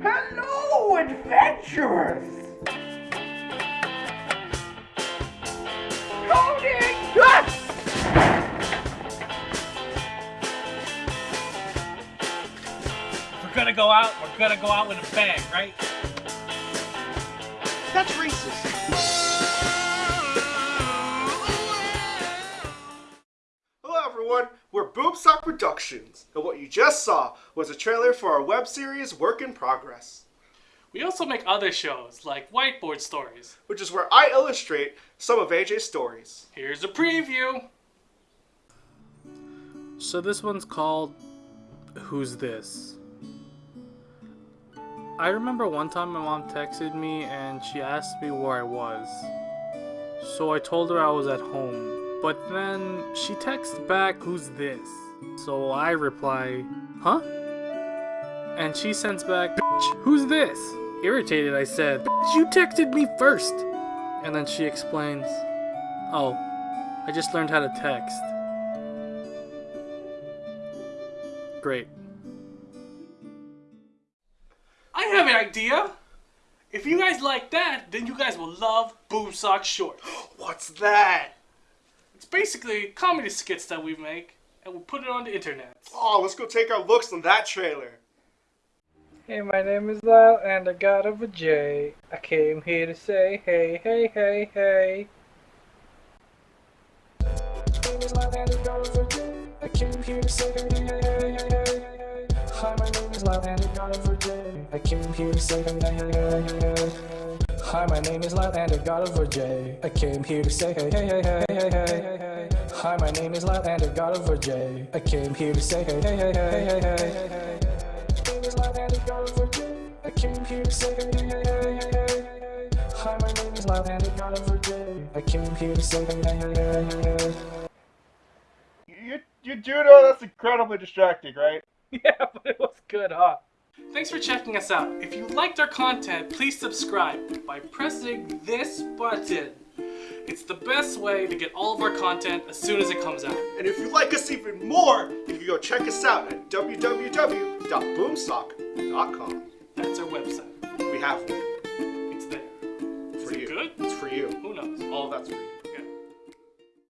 Hello, adventurers! Coding! Ah! We're gonna go out, we're gonna go out with a bang, right? That's racist. Everyone, we're Boomsock Productions, and what you just saw was a trailer for our web series Work in Progress, We also make other shows like Whiteboard Stories. which is where I illustrate some of AJ's stories. Here's a preview. So this one's called Who's This? I remember one time my mom texted me and she asked me where I was. So I told her I was at home. But then she texts back, Who's this? So I reply, Huh? And she sends back, "Bitch, Who's this? Irritated, I said, "Bitch, You texted me first. And then she explains, Oh, I just learned how to text. Great. I have an idea. If you guys like that, then you guys will love Boomsock Short. What's that? It's basically comedy skits that we make, and we put it on the internet. Oh, let's go take our looks on that trailer. Hey, my name is Lyle, and I got of a J. I came here to say hey, hey, hey, hey. I came here to say hey, hey, hey, hey, hey, hey. Hi, my name is Lyle, and I got of a J. I came here to say hey, hey, hey, hey, hey, hey. Hi, my name is Lyle, and I got of a J. I came here to say hey, hey, hey, hey, hey, hey, hey, hey. Hi, my name is Lyle, and I got J. I came here to say hey, hey, hey, hey, hey, hey, hey, hey. I came here to say hey, hey, hey, hey, hey, hey, hey. Hi, my name is Lyle, and I got over J. I came here to say hey, hey, hey, hey, hey, hey. You, you do know that's incredibly distracting, right? Yeah, but it was good, huh? Thanks for checking us out. If you liked our content, please subscribe by pressing this button. It's the best way to get all of our content as soon as it comes out. And if you like us even more, you can go check us out at www.boomsock.com. That's our website. We have one It's there. for Is it you. good? It's for you. Who knows? All of that's for you.